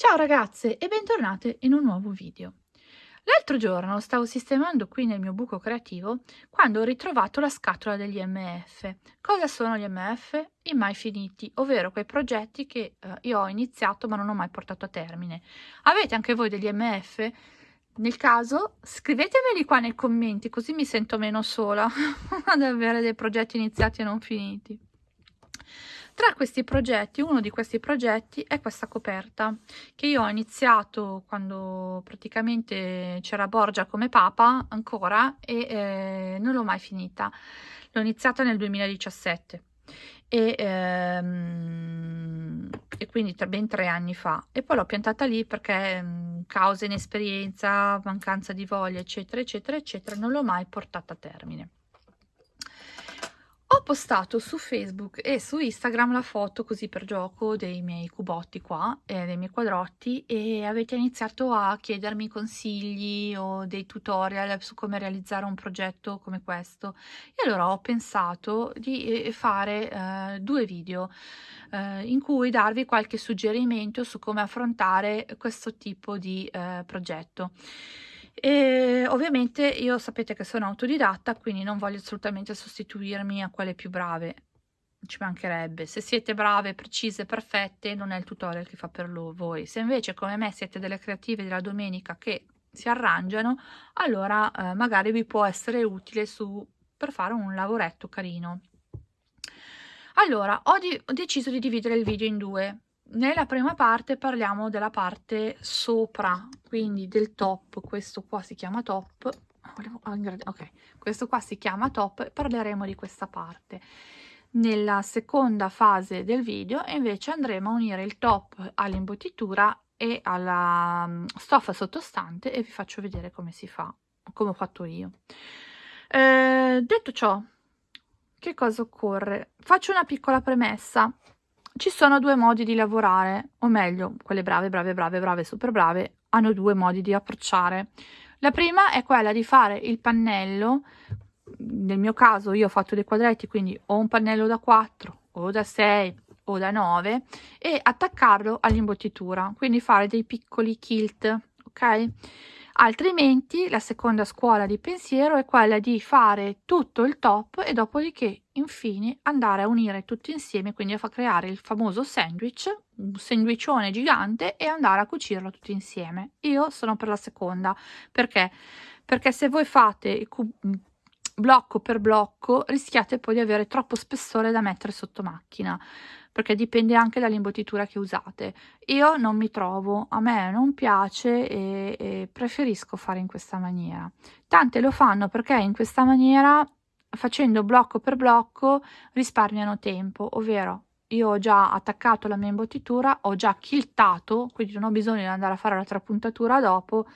Ciao ragazze e bentornate in un nuovo video. L'altro giorno stavo sistemando qui nel mio buco creativo quando ho ritrovato la scatola degli MF. Cosa sono gli MF? I mai finiti, ovvero quei progetti che eh, io ho iniziato ma non ho mai portato a termine. Avete anche voi degli MF? Nel caso scrivetemeli qua nei commenti così mi sento meno sola ad avere dei progetti iniziati e non finiti. Tra questi progetti, uno di questi progetti è questa coperta che io ho iniziato quando praticamente c'era Borgia come papa ancora e eh, non l'ho mai finita. L'ho iniziata nel 2017 e, ehm, e quindi tra ben tre anni fa e poi l'ho piantata lì perché mh, causa inesperienza, mancanza di voglia eccetera eccetera eccetera non l'ho mai portata a termine. Ho postato su Facebook e su Instagram la foto così per gioco dei miei cubotti qua, eh, dei miei quadrotti e avete iniziato a chiedermi consigli o dei tutorial su come realizzare un progetto come questo e allora ho pensato di eh, fare eh, due video eh, in cui darvi qualche suggerimento su come affrontare questo tipo di eh, progetto. E ovviamente io sapete che sono autodidatta, quindi non voglio assolutamente sostituirmi a quelle più brave, ci mancherebbe. Se siete brave, precise, perfette, non è il tutorial che fa per voi. Se invece come me siete delle creative della domenica che si arrangiano, allora eh, magari vi può essere utile su, per fare un lavoretto carino. Allora, ho, ho deciso di dividere il video in due nella prima parte parliamo della parte sopra, quindi del top, questo qua si chiama top, ok, questo qua si chiama top parleremo di questa parte. Nella seconda fase del video invece andremo a unire il top all'imbottitura e alla mm, stoffa sottostante e vi faccio vedere come si fa, come ho fatto io. Eh, detto ciò, che cosa occorre? Faccio una piccola premessa ci sono due modi di lavorare, o meglio, quelle brave, brave, brave, brave, super brave, hanno due modi di approcciare. La prima è quella di fare il pannello, nel mio caso io ho fatto dei quadretti, quindi ho un pannello da 4 o da 6 o da 9 e attaccarlo all'imbottitura, quindi fare dei piccoli kilt, ok? altrimenti la seconda scuola di pensiero è quella di fare tutto il top e dopodiché infine andare a unire tutti insieme quindi a far creare il famoso sandwich un sandwichone gigante e andare a cucirlo tutti insieme io sono per la seconda perché perché se voi fate blocco per blocco rischiate poi di avere troppo spessore da mettere sotto macchina perché dipende anche dall'imbottitura che usate. Io non mi trovo, a me non piace e, e preferisco fare in questa maniera. Tante lo fanno perché in questa maniera, facendo blocco per blocco, risparmiano tempo, ovvero io ho già attaccato la mia imbottitura, ho già chiltato, quindi non ho bisogno di andare a fare la trapuntatura dopo,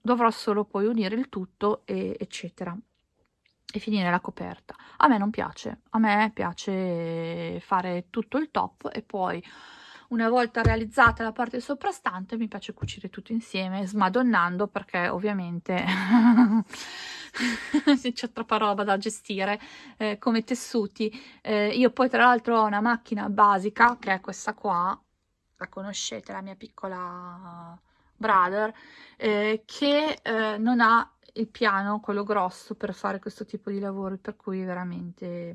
dovrò solo poi unire il tutto, e, eccetera e finire la coperta. A me non piace, a me piace fare tutto il top e poi una volta realizzata la parte soprastante mi piace cucire tutto insieme smadonnando perché ovviamente c'è troppa roba da gestire eh, come tessuti eh, io poi tra l'altro ho una macchina basica che è questa qua la conoscete la mia piccola brother eh, che eh, non ha il piano, quello grosso, per fare questo tipo di lavoro, per cui veramente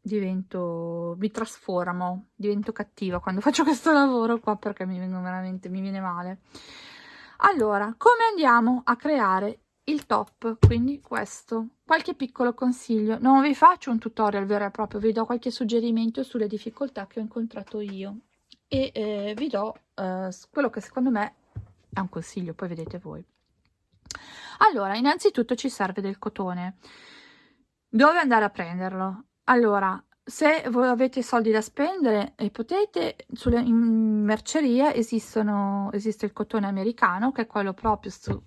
divento, mi trasformo, divento cattiva quando faccio questo lavoro qua perché mi vengo veramente, mi viene male. Allora, come andiamo a creare il top? Quindi questo, qualche piccolo consiglio, non vi faccio un tutorial vero e proprio, vi do qualche suggerimento sulle difficoltà che ho incontrato io e eh, vi do eh, quello che secondo me è un consiglio, poi vedete voi. Allora, innanzitutto ci serve del cotone. Dove andare a prenderlo? Allora, se voi avete soldi da spendere e potete, sulle, in merceria esistono, esiste il cotone americano, che è quello proprio su,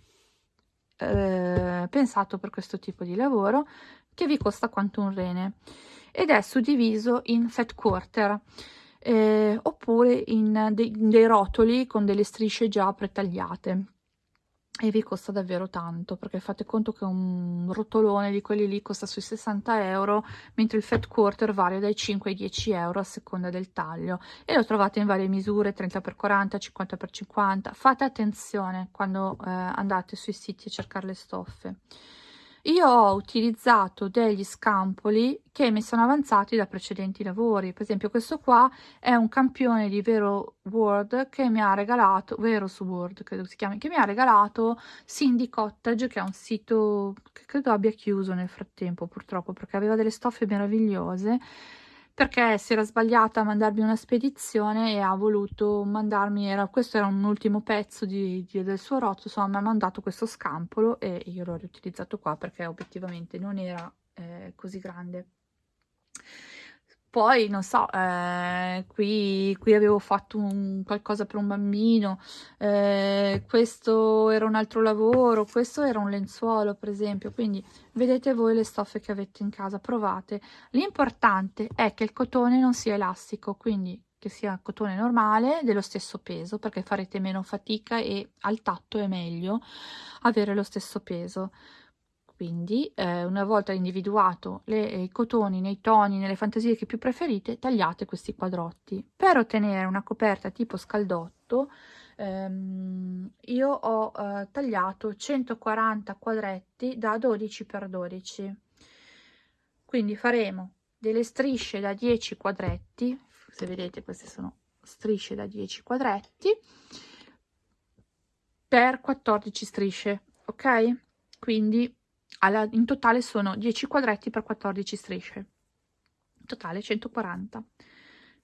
eh, pensato per questo tipo di lavoro, che vi costa quanto un rene ed è suddiviso in fat quarter eh, oppure in, de, in dei rotoli con delle strisce già pretagliate e vi costa davvero tanto perché fate conto che un rotolone di quelli lì costa sui 60 euro mentre il fat quarter varia dai 5 ai 10 euro a seconda del taglio. E lo trovate in varie misure 30x40 50x50 fate attenzione quando eh, andate sui siti a cercare le stoffe io ho utilizzato degli scampoli che mi sono avanzati da precedenti lavori, per esempio questo qua è un campione di Vero Word che mi ha regalato, Vero su Word credo si chiami, che mi ha regalato Cindy Cottage che è un sito che credo abbia chiuso nel frattempo purtroppo perché aveva delle stoffe meravigliose perché si era sbagliata a mandarmi una spedizione e ha voluto mandarmi, era, questo era un ultimo pezzo di, di, del suo rotto, insomma mi ha mandato questo scampolo e io l'ho riutilizzato qua perché obiettivamente non era eh, così grande. Poi, non so, eh, qui, qui, avevo fatto un, qualcosa per un bambino, eh, questo era un altro lavoro, questo era un lenzuolo, per esempio. Quindi vedete voi le stoffe che avete in casa, provate. L'importante è che il cotone non sia elastico, quindi che sia cotone normale dello stesso peso, perché farete meno fatica e al tatto è meglio avere lo stesso peso. Quindi eh, una volta individuato le, i cotoni nei toni, nelle fantasie che più preferite, tagliate questi quadrotti. Per ottenere una coperta tipo scaldotto, ehm, io ho eh, tagliato 140 quadretti da 12 x 12. Quindi faremo delle strisce da 10 quadretti, se vedete queste sono strisce da 10 quadretti, per 14 strisce, ok? Quindi alla, in totale sono 10 quadretti per 14 strisce, in totale 140.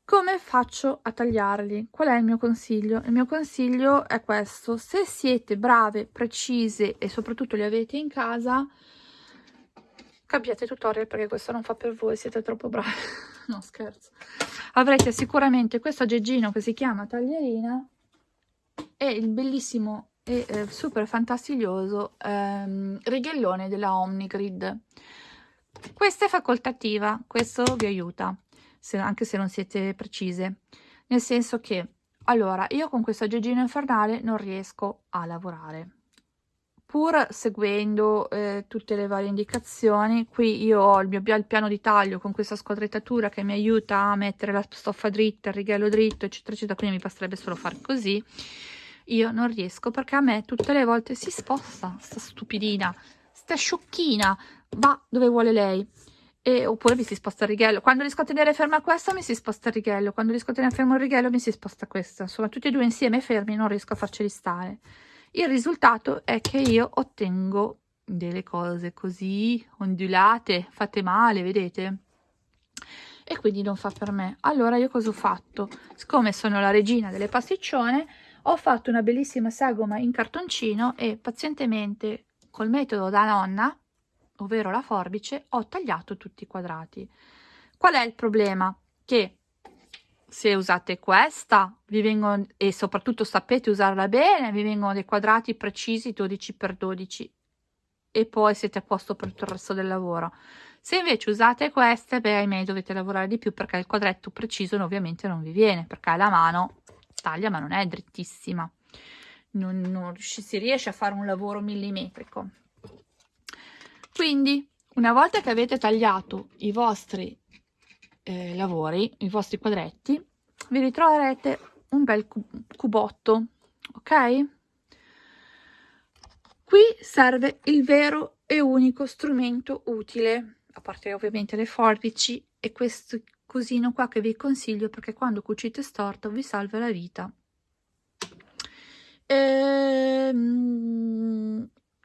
Come faccio a tagliarli? Qual è il mio consiglio? Il mio consiglio è questo, se siete brave, precise e soprattutto li avete in casa, cambiate tutorial perché questo non fa per voi, siete troppo bravi, no scherzo. Avrete sicuramente questo aggeggino che si chiama taglierina e il bellissimo e eh, super fantastiglioso ehm, righellone della Omnigrid. Questa è facoltativa, questo vi aiuta, se, anche se non siete precise, nel senso che, allora, io con questo aggeggino infernale non riesco a lavorare. Pur seguendo eh, tutte le varie indicazioni, qui io ho il mio il piano di taglio con questa squadrettatura che mi aiuta a mettere la stoffa dritta, il righello dritto, eccetera, eccetera, quindi mi basterebbe solo fare così io non riesco perché a me tutte le volte si sposta sta stupidina sta sciocchina va dove vuole lei. E, oppure mi si sposta il righello. Quando riesco a tenere ferma questa mi si sposta il righello. Quando riesco a tenere fermo il righello mi si sposta questa. Insomma tutti e due insieme fermi non riesco a farceli stare. Il risultato è che io ottengo delle cose così ondulate fatte male vedete? E quindi non fa per me. Allora io cosa ho fatto? Siccome sono la regina delle pasticcione ho fatto una bellissima sagoma in cartoncino e pazientemente col metodo da nonna, ovvero la forbice, ho tagliato tutti i quadrati. Qual è il problema? Che se usate questa vi vengono, e soprattutto sapete usarla bene, vi vengono dei quadrati precisi 12 x 12 e poi siete a posto per tutto il resto del lavoro. Se invece usate queste, beh, ahimè, dovete lavorare di più perché il quadretto preciso ovviamente non vi viene, perché la mano taglia ma non è drittissima. Non, non si riesce a fare un lavoro millimetrico. Quindi una volta che avete tagliato i vostri eh, lavori i vostri quadretti vi ritroverete un bel cubotto ok? Qui serve il vero e unico strumento utile a parte ovviamente le forbici e questo cosino qua che vi consiglio perché quando cucite storto vi salva la vita. Ehm,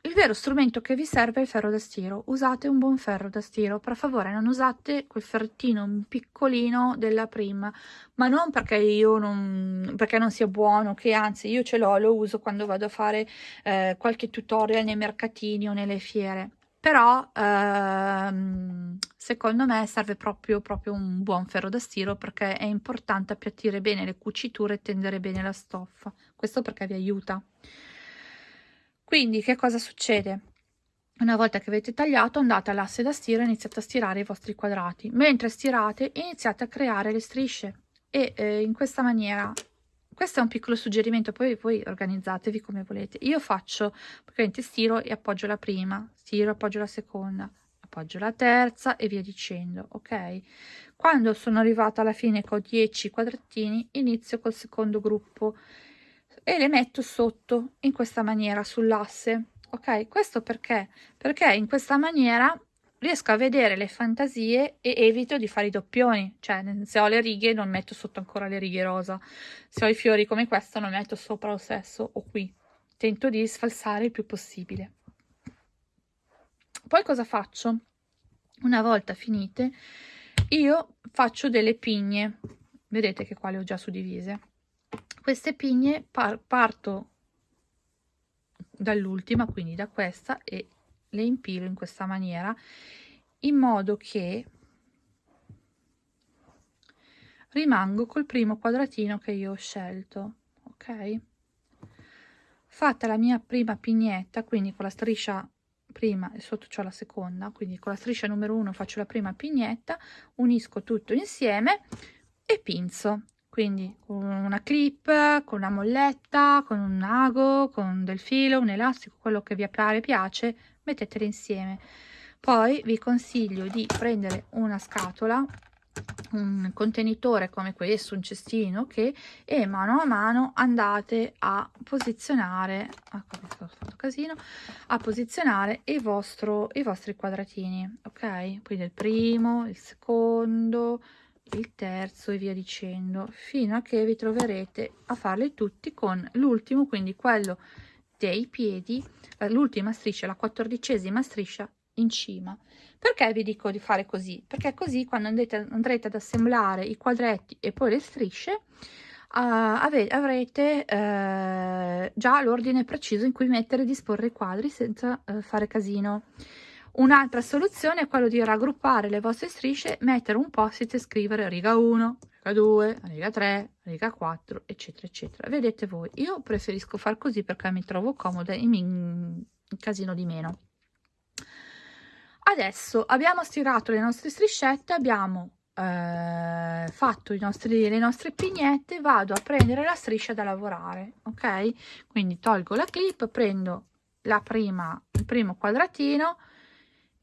il vero strumento che vi serve è il ferro da stiro. Usate un buon ferro da stiro. Per favore non usate quel ferrettino piccolino della prima ma non perché io non perché non sia buono che anzi io ce l'ho lo uso quando vado a fare eh, qualche tutorial nei mercatini o nelle fiere però ehm, secondo me serve proprio, proprio un buon ferro da stiro perché è importante appiattire bene le cuciture e tendere bene la stoffa. Questo perché vi aiuta. Quindi che cosa succede? Una volta che avete tagliato andate all'asse da stiro e iniziate a stirare i vostri quadrati. Mentre stirate iniziate a creare le strisce. E eh, in questa maniera questo è un piccolo suggerimento poi voi organizzatevi come volete. Io faccio praticamente stiro e appoggio la prima stiro appoggio la seconda appoggio la terza e via dicendo ok? Quando sono arrivata alla fine con 10 quadrettini inizio col secondo gruppo e le metto sotto in questa maniera sull'asse ok? Questo perché? Perché in questa maniera riesco a vedere le fantasie e evito di fare i doppioni. Cioè se ho le righe non metto sotto ancora le righe rosa. Se ho i fiori come questo non metto sopra lo stesso o qui. Tento di sfalsare il più possibile. Poi cosa faccio? Una volta finite io faccio delle pigne. Vedete che qua le ho già suddivise. Queste pigne par parto dall'ultima quindi da questa e le impilo in questa maniera in modo che rimango col primo quadratino che io ho scelto ok? Fatta la mia prima pignetta quindi con la striscia prima e sotto c'ho la seconda quindi con la striscia numero uno faccio la prima pignetta unisco tutto insieme e pinzo. Quindi con una clip con una molletta con un ago con del filo un elastico quello che vi pare piace mettetele insieme. Poi vi consiglio di prendere una scatola un contenitore come questo, un cestino che e mano a mano andate a posizionare ecco, ho fatto casino a posizionare il vostro i vostri quadratini ok? Quindi il primo il secondo il terzo e via dicendo fino a che vi troverete a farli tutti con l'ultimo quindi quello dei piedi l'ultima striscia la quattordicesima striscia in cima perché vi dico di fare così? Perché così quando andrete, andrete ad assemblare i quadretti e poi le strisce uh, avrete uh, già l'ordine preciso in cui mettere e disporre i quadri senza uh, fare casino. Un'altra soluzione è quello di raggruppare le vostre strisce, mettere un post-it e scrivere riga 1, riga 2, riga 3, riga 4, eccetera, eccetera. Vedete voi, io preferisco far così perché mi trovo comoda e mi casino di meno adesso abbiamo stirato le nostre striscette abbiamo eh, fatto nostri, le nostre pignette vado a prendere la striscia da lavorare ok quindi tolgo la clip prendo la prima il primo quadratino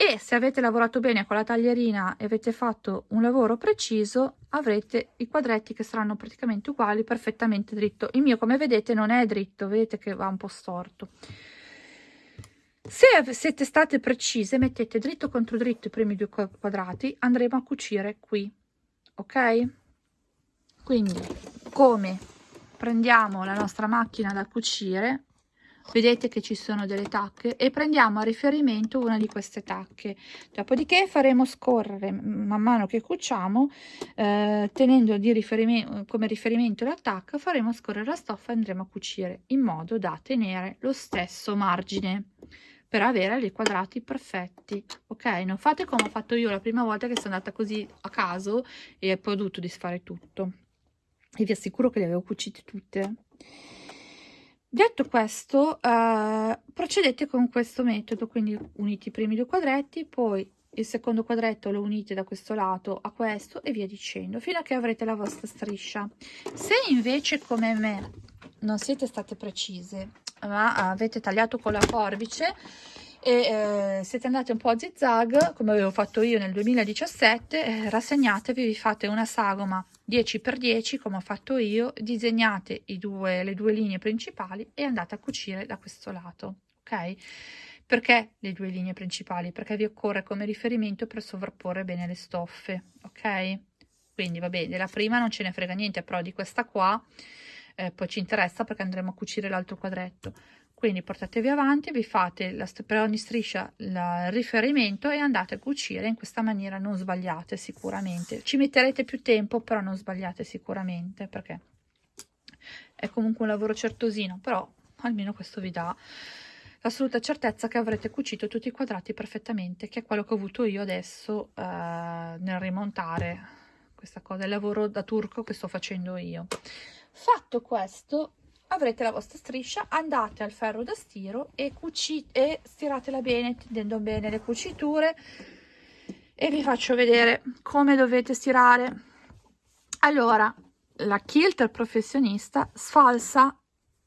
e se avete lavorato bene con la taglierina e avete fatto un lavoro preciso avrete i quadretti che saranno praticamente uguali perfettamente dritto. Il mio come vedete non è dritto vedete che va un po storto. Se siete state precise mettete dritto contro dritto i primi due quadrati andremo a cucire qui ok? Quindi come prendiamo la nostra macchina da cucire vedete che ci sono delle tacche e prendiamo a riferimento una di queste tacche. Dopodiché faremo scorrere man mano che cuciamo eh, tenendo di riferimento come riferimento la tacca faremo scorrere la stoffa e andremo a cucire in modo da tenere lo stesso margine per avere dei quadrati perfetti ok? Non fate come ho fatto io la prima volta che sono andata così a caso e poi ho dovuto disfare tutto. E vi assicuro che le avevo cucite tutte detto questo eh, procedete con questo metodo quindi unite i primi due quadretti poi il secondo quadretto lo unite da questo lato a questo e via dicendo fino a che avrete la vostra striscia. Se invece come me non siete state precise ma avete tagliato con la forbice e eh, siete andati un po' a zigzag come avevo fatto io nel 2017 eh, rassegnatevi vi fate una sagoma 10x10 come ho fatto io disegnate due, le due linee principali e andate a cucire da questo lato ok? Perché le due linee principali? Perché vi occorre come riferimento per sovrapporre bene le stoffe ok? Quindi va bene della prima non ce ne frega niente però di questa qua eh, poi ci interessa perché andremo a cucire l'altro quadretto quindi portatevi avanti vi fate la, per ogni striscia il riferimento e andate a cucire in questa maniera non sbagliate sicuramente. Ci metterete più tempo però non sbagliate sicuramente perché è comunque un lavoro certosino però almeno questo vi dà l'assoluta certezza che avrete cucito tutti i quadrati perfettamente che è quello che ho avuto io adesso eh, nel rimontare questa cosa il lavoro da turco che sto facendo io. Fatto questo avrete la vostra striscia andate al ferro da stiro e e stiratela bene tendendo bene le cuciture. E vi faccio vedere come dovete stirare. Allora la quilter professionista sfalsa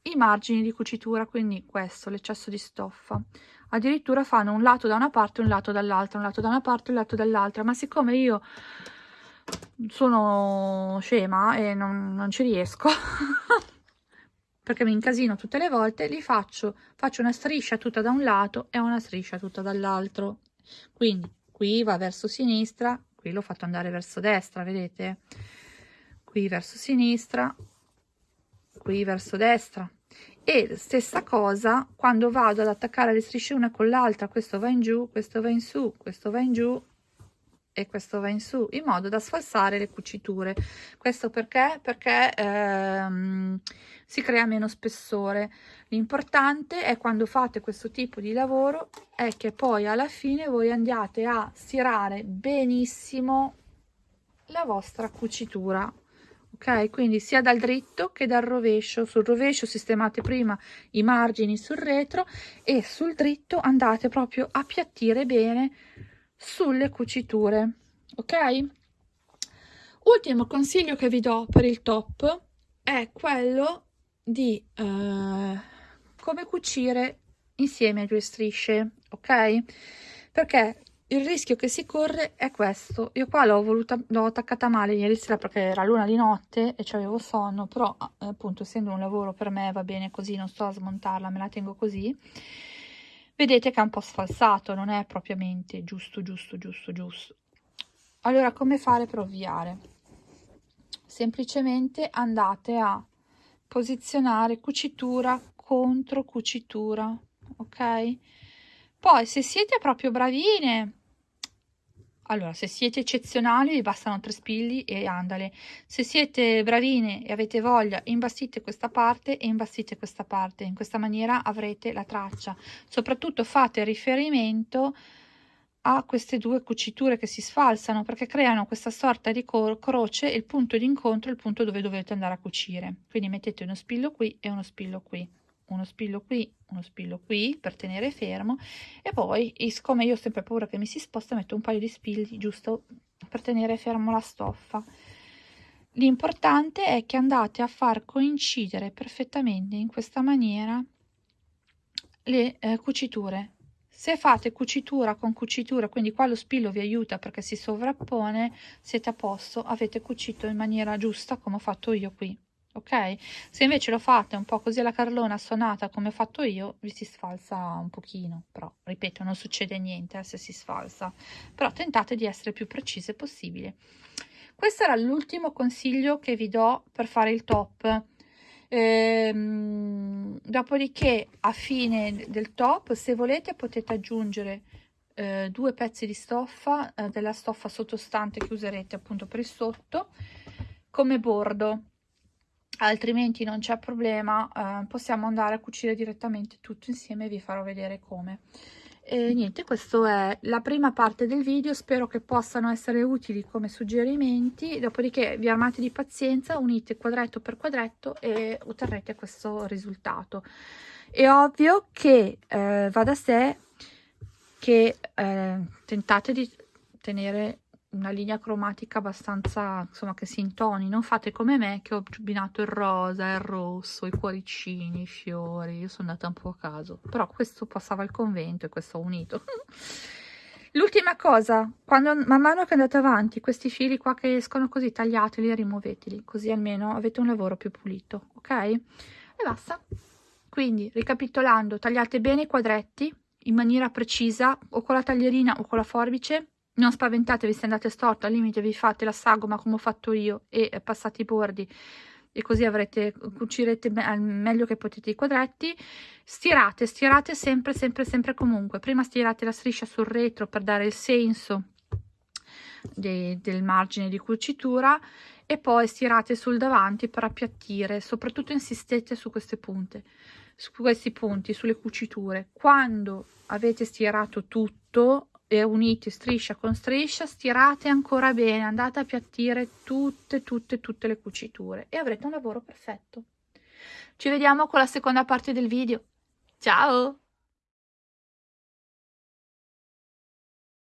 i margini di cucitura, quindi questo, l'eccesso di stoffa. Addirittura fanno un lato da una parte un lato dall'altra, un lato da una parte un lato dall'altra, ma siccome io sono scema e non, non ci riesco, perché mi incasino tutte le volte, li faccio, faccio una striscia tutta da un lato e una striscia tutta dall'altro. Quindi qui va verso sinistra, qui l'ho fatto andare verso destra, vedete? Qui verso sinistra, qui verso destra e stessa cosa quando vado ad attaccare le strisce una con l'altra questo va in giù questo va in su questo va in giù e questo va in su in modo da sfalsare le cuciture. Questo perché? Perché ehm, si crea meno spessore. L'importante è quando fate questo tipo di lavoro è che poi alla fine voi andiate a stirare benissimo la vostra cucitura ok? Quindi sia dal dritto che dal rovescio. Sul rovescio sistemate prima i margini sul retro e sul dritto andate proprio a piattire bene sulle cuciture ok? Ultimo consiglio che vi do per il top è quello di eh, come cucire insieme a due strisce ok? Perché il rischio che si corre è questo. Io qua l'ho voluta l'ho attaccata male ieri sera perché era l'una di notte e avevo sonno però eh, appunto essendo un lavoro per me va bene così non sto a smontarla me la tengo così vedete che è un po' sfalsato non è propriamente giusto giusto giusto giusto. Allora come fare per ovviare? Semplicemente andate a posizionare cucitura contro cucitura ok? Poi se siete proprio bravine allora, se siete eccezionali vi bastano tre spilli e andale. Se siete bravine e avete voglia, imbastite questa parte e imbastite questa parte. In questa maniera avrete la traccia. Soprattutto fate riferimento a queste due cuciture che si sfalsano perché creano questa sorta di croce il punto di incontro è il punto dove dovete andare a cucire. Quindi mettete uno spillo qui e uno spillo qui uno spillo qui, uno spillo qui per tenere fermo e poi siccome io ho sempre paura che mi si sposta metto un paio di spilli giusto per tenere fermo la stoffa. L'importante è che andate a far coincidere perfettamente in questa maniera le eh, cuciture. Se fate cucitura con cucitura, quindi qua lo spillo vi aiuta perché si sovrappone, siete a posto, avete cucito in maniera giusta come ho fatto io qui ok? Se invece lo fate un po' così alla carlona sonata come ho fatto io vi si sfalsa un pochino. Però ripeto non succede niente eh, se si sfalsa. Però tentate di essere più precise possibile. Questo era l'ultimo consiglio che vi do per fare il top. Ehm, dopodiché a fine del top se volete potete aggiungere eh, due pezzi di stoffa eh, della stoffa sottostante che userete appunto per il sotto come bordo altrimenti non c'è problema eh, possiamo andare a cucire direttamente tutto insieme e vi farò vedere come. E niente questo è la prima parte del video spero che possano essere utili come suggerimenti. Dopodiché vi armate di pazienza unite quadretto per quadretto e otterrete questo risultato. È ovvio che eh, va da sé che eh, tentate di tenere una linea cromatica abbastanza insomma che si intoni non fate come me che ho abbinato il rosa il rosso i cuoricini i fiori io sono andata un po' a caso. Però questo passava al convento e questo ho unito. L'ultima cosa quando man mano che andate avanti questi fili qua che escono così tagliateli e rimuoveteli così almeno avete un lavoro più pulito ok? E basta. Quindi ricapitolando tagliate bene i quadretti in maniera precisa o con la taglierina o con la forbice non spaventatevi se andate storto, al limite vi fate la sagoma come ho fatto io e passate i bordi. E così avrete, cucirete al meglio che potete i quadretti, stirate, stirate sempre, sempre, sempre comunque, prima stirate la striscia sul retro per dare il senso de, del margine di cucitura e poi stirate sul davanti per appiattire, soprattutto insistete su queste punte, su questi punti, sulle cuciture. Quando avete stirato tutto, e unite striscia con striscia stirate ancora bene andate a piattire tutte tutte tutte le cuciture e avrete un lavoro perfetto. Ci vediamo con la seconda parte del video. Ciao